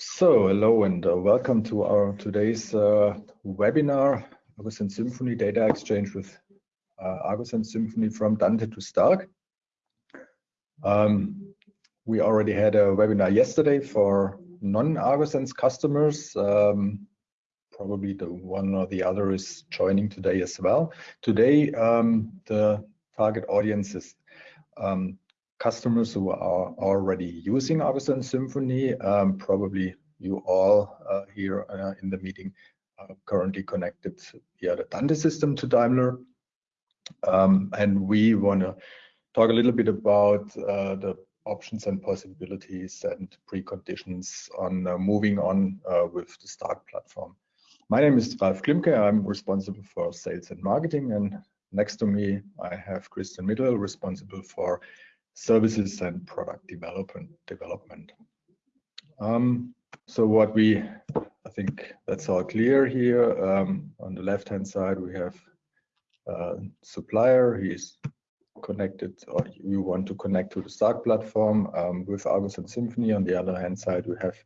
So, hello and uh, welcome to our today's uh, webinar, Argosense Symphony Data Exchange with uh, Argosense Symphony from Dante to Stark. Um, we already had a webinar yesterday for non-Argosense customers. Um, probably the one or the other is joining today as well. Today, um, the target audience is um, customers who are already using Argus Symphony. Um, probably you all uh, here uh, in the meeting are currently connected via the Dante system to Daimler. Um, and we want to talk a little bit about uh, the options and possibilities and preconditions on uh, moving on uh, with the Stark platform. My name is Ralf Klimke. I'm responsible for sales and marketing. And next to me, I have Christian Middle, responsible for services and product development. development. Um, so what we, I think that's all clear here. Um, on the left-hand side, we have a supplier. He's connected, or you want to connect to the Stark platform um, with Argus and Symphony. On the other hand side, we have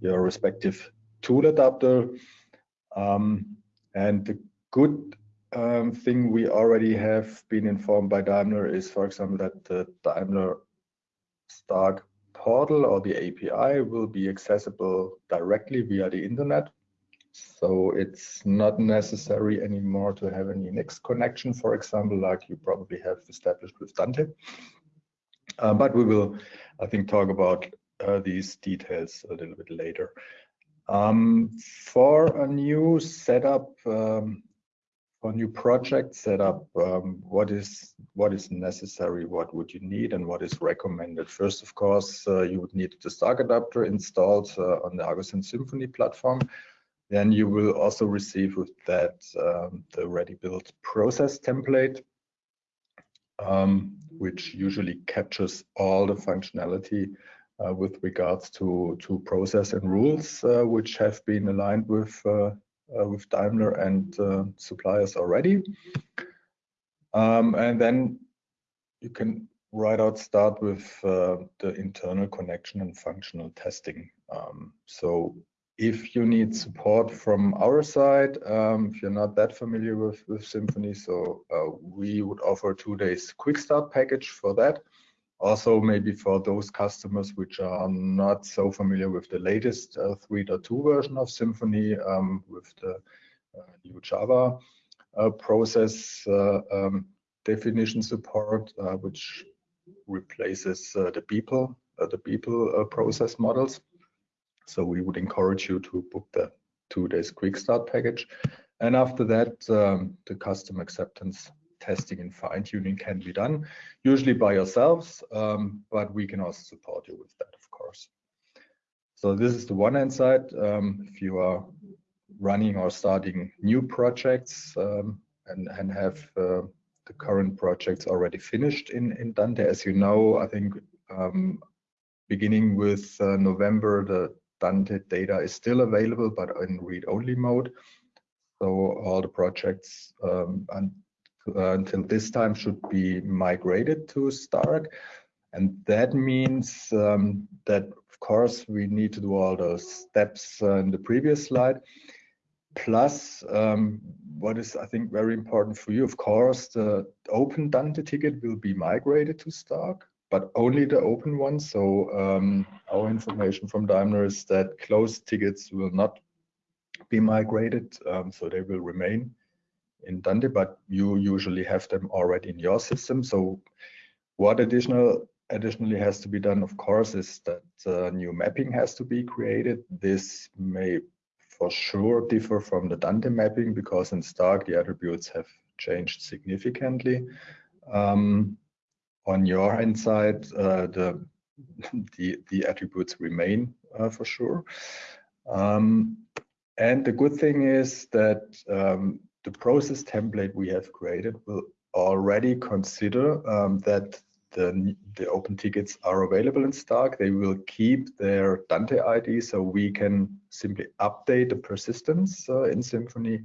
your respective tool adapter. Um, and the good um, thing we already have been informed by Daimler is, for example, that the Daimler Stark portal or the API will be accessible directly via the internet. So it's not necessary anymore to have any next connection, for example, like you probably have established with Dante. Uh, but we will, I think, talk about uh, these details a little bit later. Um, for a new setup, um, for new project setup, um, what is what is necessary? What would you need, and what is recommended? First, of course, uh, you would need the Stark adapter installed uh, on the Argosense Symphony platform. Then you will also receive with that um, the ready-built process template, um, which usually captures all the functionality uh, with regards to to process and rules, uh, which have been aligned with uh, with Daimler and uh, suppliers already. Um, and then you can right out start with uh, the internal connection and functional testing. Um, so if you need support from our side, um, if you're not that familiar with, with Symphony, so uh, we would offer two days quick start package for that also maybe for those customers which are not so familiar with the latest uh, 3.2 version of Symphony um, with the uh, new Java uh, process um, definition support, which replaces the people, the people process models. So we would encourage you to book the two days quick start package. And after that, um, the custom acceptance testing and fine tuning can be done, usually by yourselves, um, but we can also support you with that, of course. So this is the one hand side. Um, if you are running or starting new projects um, and, and have uh, the current projects already finished in, in Dante, as you know, I think um, beginning with uh, November, the Dante data is still available, but in read-only mode. So all the projects um, and uh, until this time should be migrated to Stark. And that means um, that, of course, we need to do all those steps uh, in the previous slide. Plus, um, what is, I think, very important for you, of course, the open Dante ticket will be migrated to Stark, but only the open one. So um, our information from Daimler is that closed tickets will not be migrated, um, so they will remain in Dante, but you usually have them already in your system. So what additional additionally has to be done, of course, is that uh, new mapping has to be created. This may for sure differ from the Dante mapping because in Stark the attributes have changed significantly. Um, on your hand side, uh, the, the, the attributes remain uh, for sure. Um, and the good thing is that um, the process template we have created will already consider um, that the, the open tickets are available in Stark. They will keep their Dante ID, so we can simply update the persistence uh, in Symphony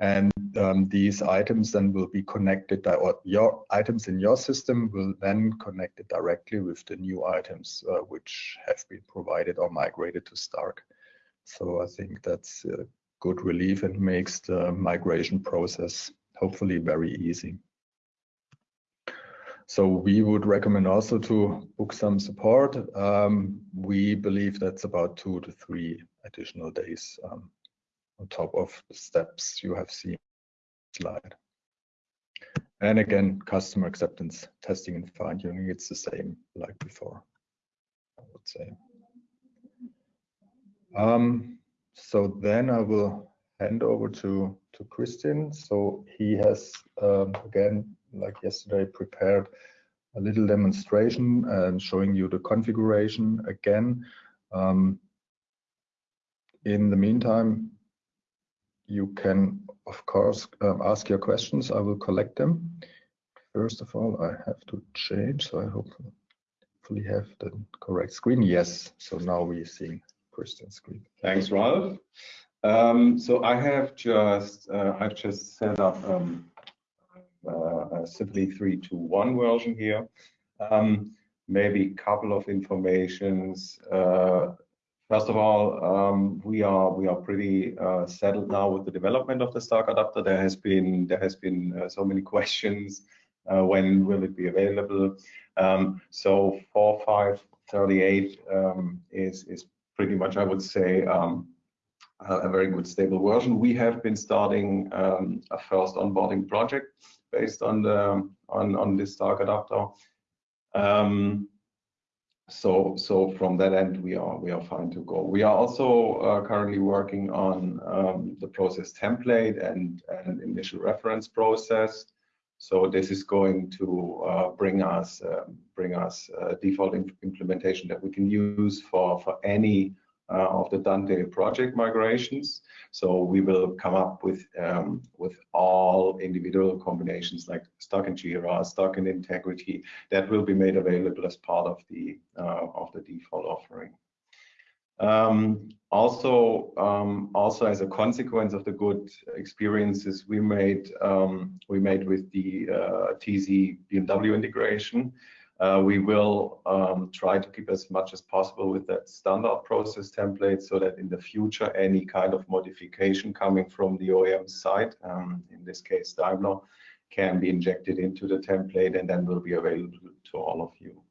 and um, these items then will be connected or your items in your system will then connect it directly with the new items uh, which have been provided or migrated to Stark. So I think that's a good relief and makes the migration process hopefully very easy. So we would recommend also to book some support. Um, we believe that's about two to three additional days um, on top of the steps you have seen slide. And again, customer acceptance testing and fine tuning, it's the same like before, I would say. Um, so then I will hand over to, to Christian. So he has, um, again, like yesterday, prepared a little demonstration and showing you the configuration again. Um, in the meantime, you can, of course, um, ask your questions. I will collect them. First of all, I have to change, so I hopefully have the correct screen. Yes, so now we're seeing Thanks, Ralph. Um, so I have just uh, I've just set up um, uh, a Symphony 3.2.1 version here. Um, maybe a couple of informations. Uh, First of all, um, we are we are pretty uh, settled now with the development of the Stark adapter. There has been there has been uh, so many questions. Uh, when will it be available? Um, so 4538 um, is is pretty much I would say um, a very good stable version. We have been starting um, a first onboarding project based on the on on this Stark adapter. Um, so so from that end we are we are fine to go we are also uh, currently working on um, the process template and an initial reference process so this is going to uh, bring us uh, bring us default implementation that we can use for for any uh, of the Dante project migrations. So we will come up with um, with all individual combinations like Stark and Jira, Stark and Integrity that will be made available as part of the uh, of the default offering. Um, also, um, also as a consequence of the good experiences we made, um, we made with the uh, TZ BMW integration, uh, we will um, try to keep as much as possible with that standard process template so that in the future, any kind of modification coming from the OEM side, um, in this case Daimler, can be injected into the template and then will be available to all of you.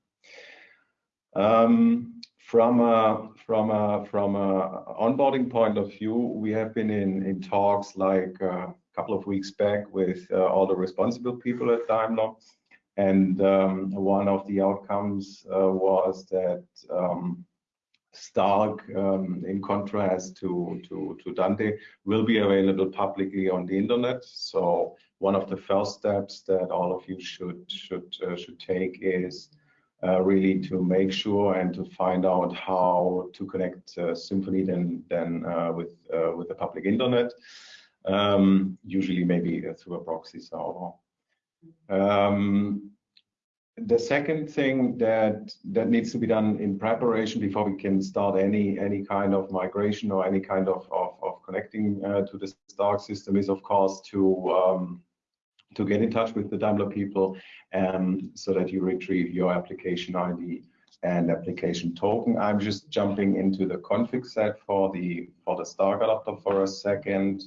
From a from a from a onboarding point of view, we have been in in talks like uh, a couple of weeks back with uh, all the responsible people at Daimler and um, one of the outcomes uh, was that um, Stark, um, in contrast to, to, to, Dante, will be available publicly on the internet. So one of the first steps that all of you should should uh, should take is uh, really to make sure and to find out how to connect uh, then then uh, with uh, with the public internet. Um, usually maybe through a proxy server. Um, the second thing that that needs to be done in preparation before we can start any any kind of migration or any kind of of, of connecting uh, to the Stark system is of course to um, to get in touch with the Daimler people um, so that you retrieve your application ID and application token. I'm just jumping into the config set for the for the Stark adapter for a second.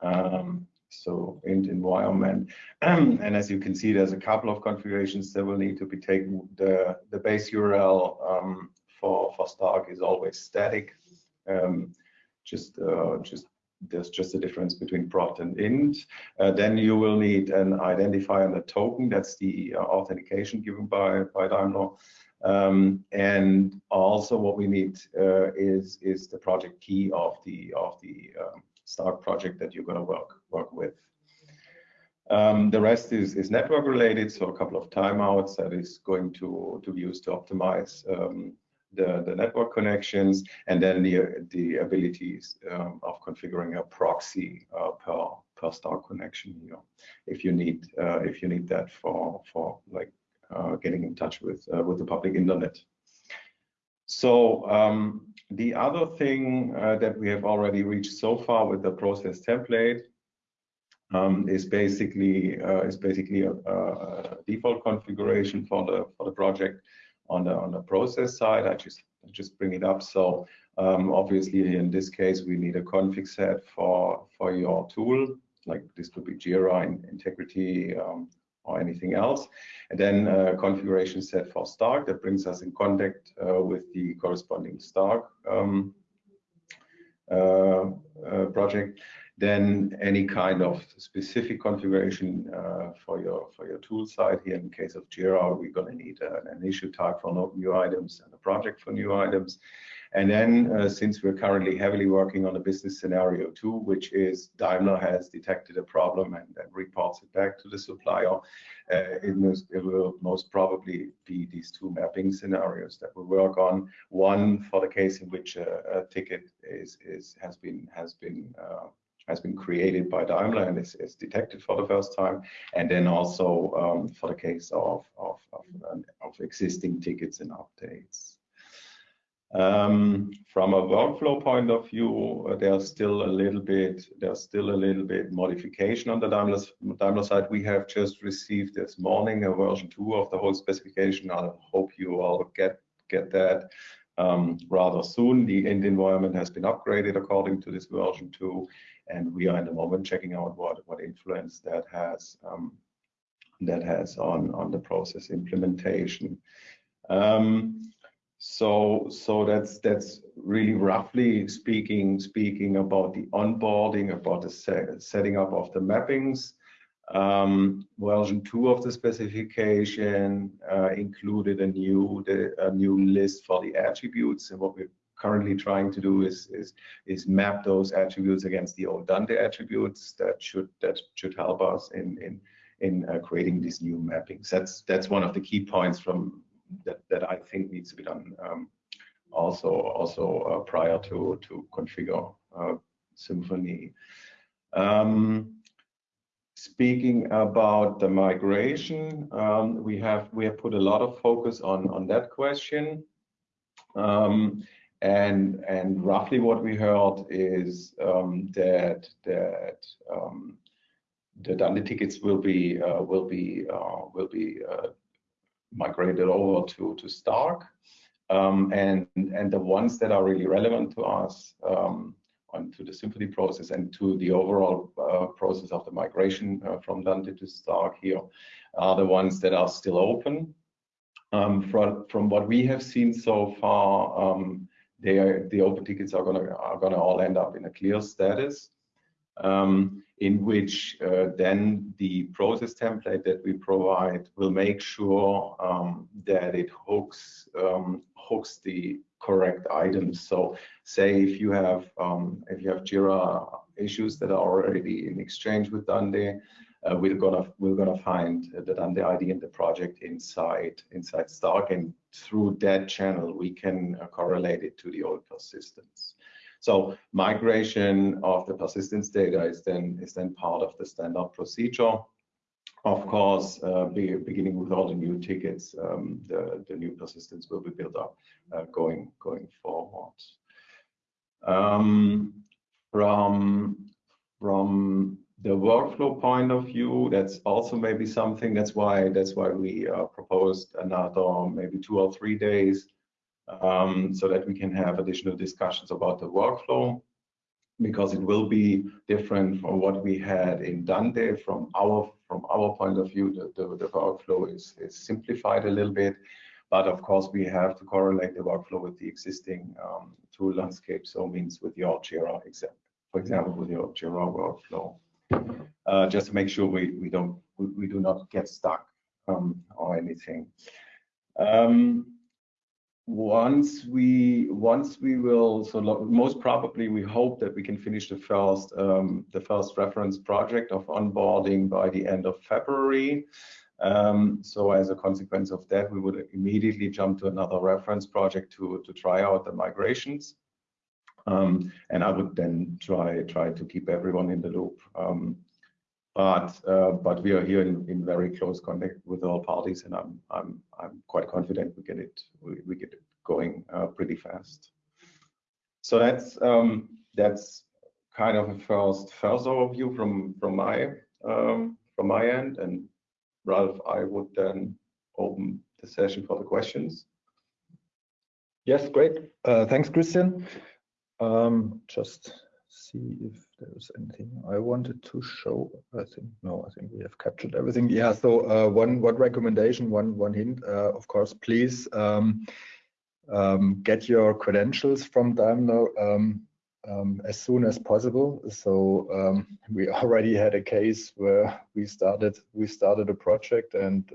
Um, so int environment. and as you can see, there's a couple of configurations that will need to be taken. The, the base URL um, for, for Stark is always static. Um, just, uh, just there's just a difference between prot and int. Uh, then you will need an identifier and a token. That's the uh, authentication given by, by Daimler. Um, and also what we need uh, is is the project key of the of the um, project that you're going to work work with. Um, the rest is, is network related, so a couple of timeouts that is going to, to be used to optimize um, the, the network connections, and then the, the abilities um, of configuring a proxy uh, per, per Stark connection here, if you need uh, if you need that for for like uh, getting in touch with uh, with the public internet. So um, the other thing uh, that we have already reached so far with the process template um, is basically uh, is basically a, a, default configuration for the for the project on the on the process side. I just just bring it up. So um, obviously in this case we need a config set for for your tool. Like this could be Jira, Integrity, um, or anything else. And then a configuration set for Stark that brings us in contact uh, with the corresponding Stark um, uh, uh, project then any kind of specific configuration uh, for your for your tool side. Here, in case of Jira, we're going to need uh, an issue type for new items and a project for new items. And then, uh, since we're currently heavily working on a business scenario too, which is Daimler has detected a problem and, and reports it back to the supplier, uh, it, it, will most probably be these two mapping scenarios that we work on. One for the case in which a, a ticket is, is has been has been uh, has been created by Daimler and is, is detected for the first time. And then also um, for the case of, of, of, of, existing tickets and updates. Um, from a workflow point of view, uh, there's still a little bit, there's still a little bit modification on the Daimler, Daimler side. We have just received this morning a version two of the whole specification. I hope you all get get that um, rather soon. The end environment has been upgraded according to this version 2, and we are in the moment checking out what, what influence that has um, that has on, on the process implementation. Um, so so that's that's really roughly speaking speaking about the onboarding, about the setting up of the mappings. Um, version two of the specification uh, included a new the, a new list for the attributes, and what we're currently trying to do is is is map those attributes against the old Dante attributes. That should that should help us in in in uh, creating these new mappings. That's that's one of the key points from that that I think needs to be done. Um, also also uh, prior to to configure uh, Symphony. Um, Speaking about the migration, um, we have we have put a lot of focus on on that question. Um, and and roughly what we heard is um, that that um, the Dante tickets will be uh, will be uh, will be uh, migrated over to to Stark, um, and and the ones that are really relevant to us um, to the Symphony process and to the overall uh, process of the migration uh, from Dante to Stark here are the ones that are still open. Um, from, from what we have seen so far, um, they are, the open tickets are gonna are gonna all end up in a clear status, um, in which uh, then the process template that we provide will make sure um, that it hooks um, hooks the correct items. So say if you have um, if you have Jira issues that are already in exchange with Dante, uh, we're gonna we're gonna find the Dante ID in the project inside inside Stark, and through that channel we can uh, correlate it to the old persistence. So migration of the persistence data is then is then part of the standard procedure. Of course, uh, be, beginning with all the new tickets, um, the, new persistence will be built up uh, going going forward. Um, from the workflow point of view, that's also maybe something. That's why that's why we uh, proposed another maybe two or three days, um, so that we can have additional discussions about the workflow, because it will be different from what we had in Dante. From our from our point of view, the, the, the workflow is, is simplified a little bit. But of course, we have to correlate the workflow with the existing um, tool landscape. So means with your Jira, example for example, with your Jira workflow, uh, just to make sure we, we don't we, we do not get stuck um, or anything. Um, once we once we will so most probably we hope that we can finish the first um, the first reference project of onboarding by the end of February. Um, so as a consequence of that, we would immediately jump to another reference project to, to try out the migrations. Um, and I would then try try to keep everyone in the loop. Um, but uh, but we are here in, in very close contact with all parties, and I'm I'm I'm quite confident we get it we, we get it going uh, pretty fast. So that's um, that's kind of a first first overview from from my um, from my end. And Ralph, I would then open the session for the questions. Yes, great. Thanks, Christian. Just see if there's anything I wanted to show. I think no, I think we have captured everything. Yeah, so uh, one one recommendation, one one hint, uh, of course, please um, um, get your credentials from Daimler um, as soon as possible. So we already had a case where we started we started a project and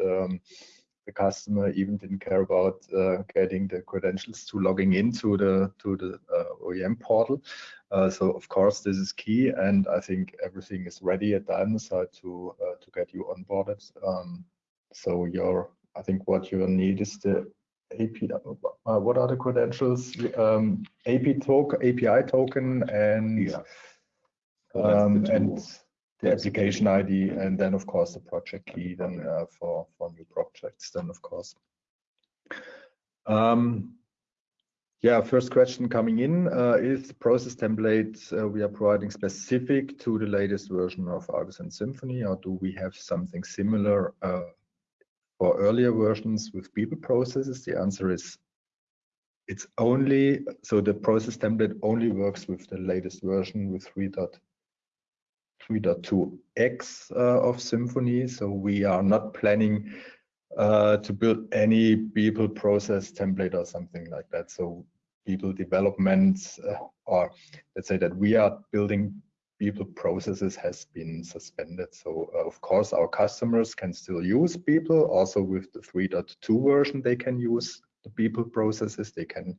the customer even didn't care about uh, getting the credentials to logging into the to the uh, OEM portal. Uh, so of course, this is key, and I think everything is ready at Daimler side to uh, to get you onboarded. Um, so your I think what you need is the API. What are the credentials? Um, AP token, API token and Yeah. Um, and the application ID, and then, of course, the project key then uh, for for new projects then, of course. Um, yeah, first question coming in, uh, is the process template uh, we are providing specific to the latest version of Argosense Symphony, or do we have something similar for earlier versions with people processes? The answer is, it's only so the process template only works with the latest version, with 3.2x uh, of Symphony. So we are not planning uh, to build any people process template or something like that. So people development, uh, or let's say that we are building people processes has been suspended. So, of course, our customers can still use people. Also, with the 3.2 version, they can use the people processes. They can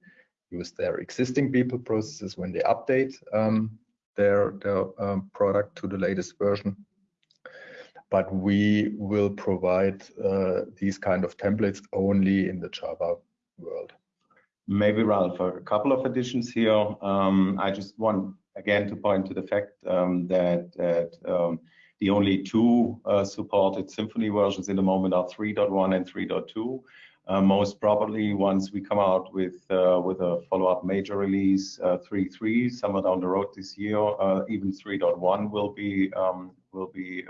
use their existing people processes when they update um, their um, product to the latest version. But we will provide uh, these kind of templates only in the Java world. Maybe, Ralph, a couple of additions here. Um, I just want, again, to point to the fact um, that the only two uh, supported Symphony versions in the moment are 3.1 and 3.2. Uh, most probably, once we come out with uh, with a follow-up major release, uh, 3.3, somewhere down the road this year, even 3.1 will be um, will be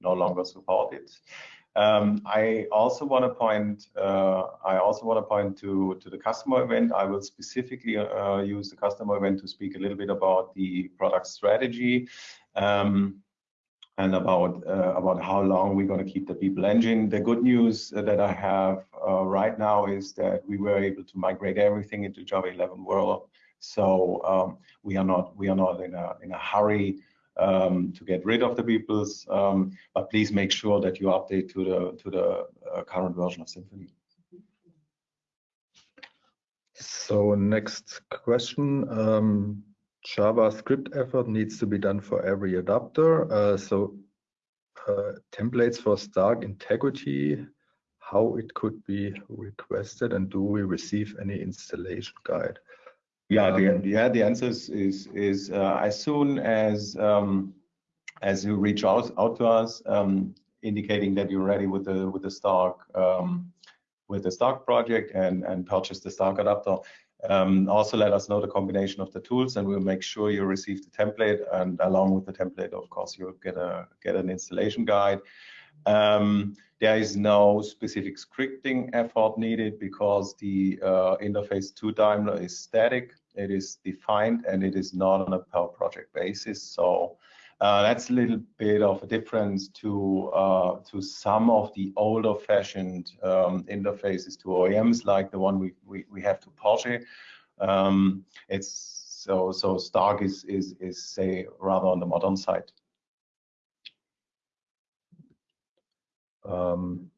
no longer supported. Um, I also want to point Uh, I also want to point to to the customer event. I will specifically use the customer event to speak a little bit about the product strategy, um, and about uh, about how long we're going to keep the people engine. The good news uh, that I have uh, right now is that we were able to migrate everything into Java 11 world. So, um, we are not we are not in a in a hurry um, to get rid of the peoples, um, but please make sure that you update to the to the uh, current version of Symphony. So next question. JavaScript effort needs to be done for every adapter. Uh, so, uh, templates for Stark integrity, how it could be requested, and do we receive any installation guide? Yeah, the um, answer is is uh, as soon as um, as you reach out out to us, um, indicating that you're ready with the with the Stark with the Stark project and and purchase the Stark adapter. Um, also let us know the combination of the tools, and we'll make sure you receive the template, and along with the template, of course, you'll get a get an installation guide. Um, there is no specific scripting effort needed because the uh, interface to Daimler is static, it is defined, and it is not on a per project basis. So, Uh, that's a little bit of a difference to uh, to some of the older-fashioned um, interfaces to OEMs, like the one we we have to Porsche. Um, it's so so Stark is, is is say, rather on the modern side. Um,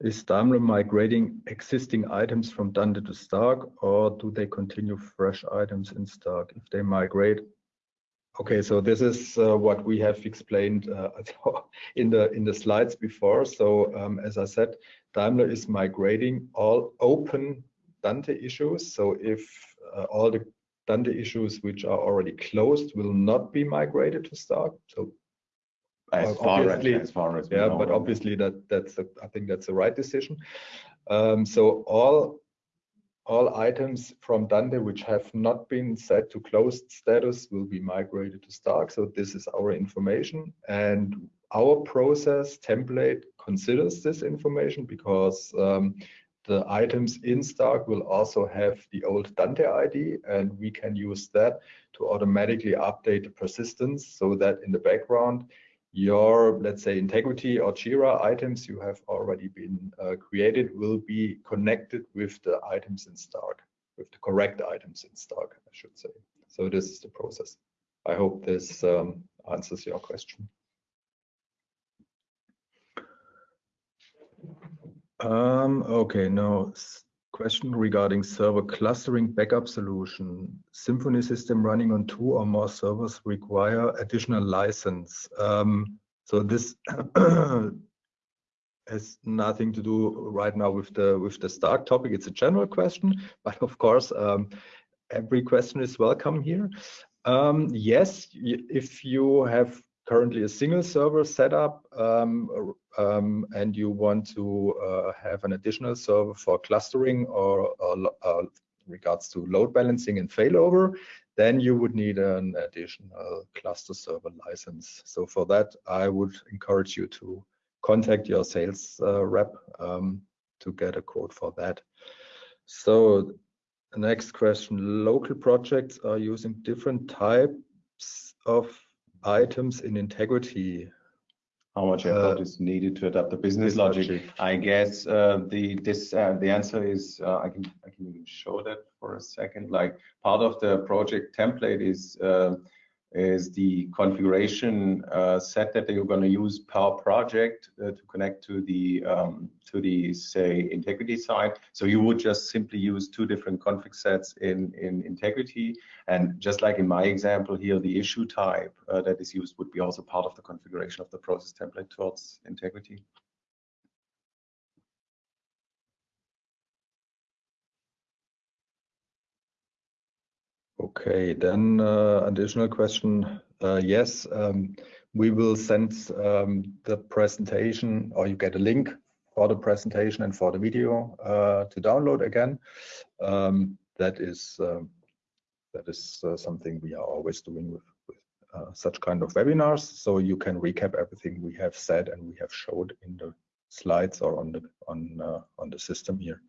is Daimler migrating existing items from Dante to Stark, or do they continue fresh items in Stark if they migrate? Okay, so this is uh, what we have explained uh, in the in the slides before. So, um, as I said, Daimler is migrating all open Dante issues. So if uh, all the Dante issues which are already closed will not be migrated to Stark. So As far as we know. Yeah, but obviously, that that's the, I think that's the right decision. Um, So all all items from Dante which have not been set to closed status will be migrated to Stark. So this is our information and our process template considers this information because um, the items in Stark will also have the old Dante ID and we can use that to automatically update the persistence so that in the background your, let's say, integrity or Jira items you have already been uh, created will be connected with the items in Stark, with the correct items in Stark, I should say. So this is the process. I hope this um, answers your question. Um, okay, now question regarding server clustering backup solution. Symphony system running on two or more servers require additional license. Um, so this has nothing to do right now with the with the Stark topic. It's a general question, but of course, um, every question is welcome here. Um, yes, if you have currently a single server setup um, um, and you want to uh, have an additional server for clustering or, or uh, regards to load balancing and failover, then you would need an additional cluster server license. So for that, I would encourage you to contact your sales uh, rep um, to get a quote for that. So next question, local projects are using different types of items in integrity how much effort uh, is needed to adapt the business logic? logic? I guess uh, the this uh, the answer is uh, I can I can even show that for a second. Like part of the project template is uh, is the configuration uh, set that you're going to use per project uh, to connect to the um, to the say integrity side. So you would just simply use two different config sets in in integrity, and just like in my example here, the issue type uh, that is used would be also part of the configuration of the process template towards integrity. Okay, then uh, additional question. Uh, yes, um, we will send um, the presentation or you get a link for the presentation and for the video uh, to download again. Um, that is um, that is something we are always doing with, with such kind of webinars. So you can recap everything we have said and we have showed in the slides or on the on on the system here.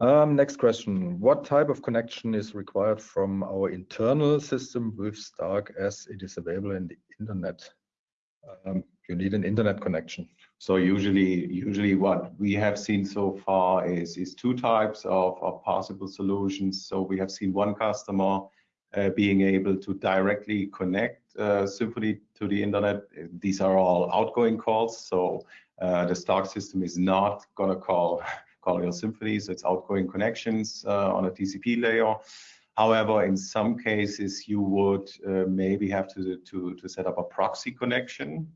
Um, next question. What type of connection is required from our internal system with Stark as it is available in the internet? Um, you need an internet connection. So usually, usually what we have seen so far is, is two types of, of possible solutions. So we have seen one customer uh, being able to directly connect uh, Symphony to the internet. These are all outgoing calls. So uh, the Stark system is not going to call your Symphony, so it's outgoing connections uh, on a TCP layer. However, in some cases, you would uh, maybe have to, to, to set up a proxy connection.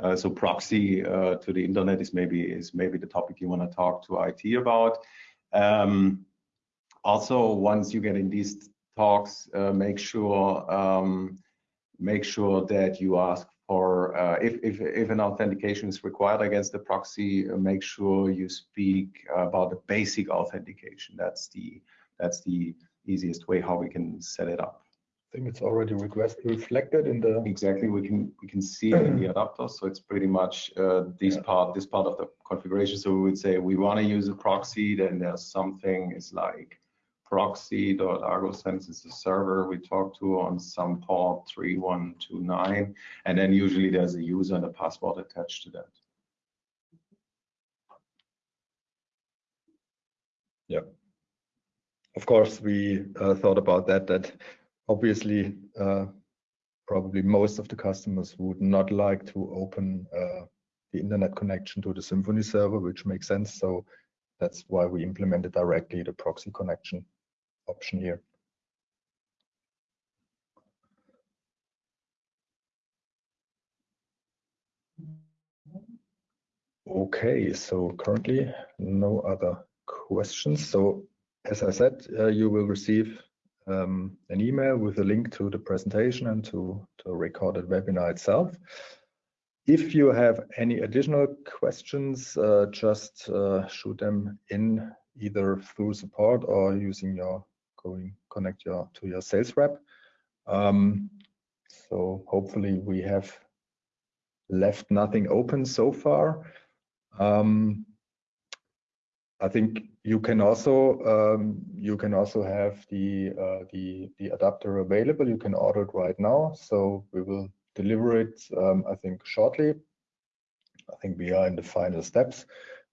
Uh, so proxy uh, to the internet is maybe is maybe the topic you want to talk to IT about. Um, also, once you get in these talks, uh, make sure um, make sure that you ask or uh, if, if, if, an authentication is required against the proxy, uh, make sure you speak about the basic authentication. That's the that's the easiest way how we can set it up. I think it's already request reflected in the exactly we can we can see it in the adapter so it's pretty much uh, this yeah. part this part of the configuration so we would say we want to use a proxy then there's something is like proxy.argosense is the server we talk to on some port 3129. And then usually there's a user and a password attached to that. Yeah. Of course, we uh, thought about that, that obviously uh, probably most of the customers would not like to open uh, the internet connection to the Symphony server, which makes sense. So that's why we implemented directly the proxy connection option here. Okay, so currently no other questions. So as I said, uh, you will receive um, an email with a link to the presentation and to, a recorded webinar itself. If you have any additional questions, uh, just uh, shoot them in either through support or using your going connect your to your sales rep. Um, so hopefully we have left nothing open so far. Um, I think you can also um, you can also have the uh, the the adapter available. You can order it right now. So we will deliver it. Um, I think shortly. I think we are in the final steps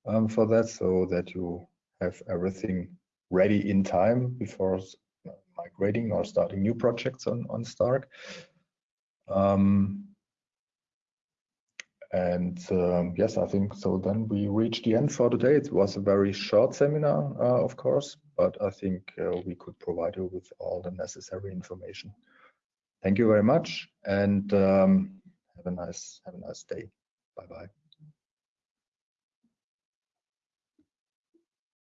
um, for that, so that you have everything ready in time before migrating or starting new projects on on Stark. Um, and um, yes, I think so. Then we reached the end for today. It was a very short seminar, uh, of course, but I think uh, we could provide you with all the necessary information. Thank you very much, and um, have a nice have a nice day. Bye bye.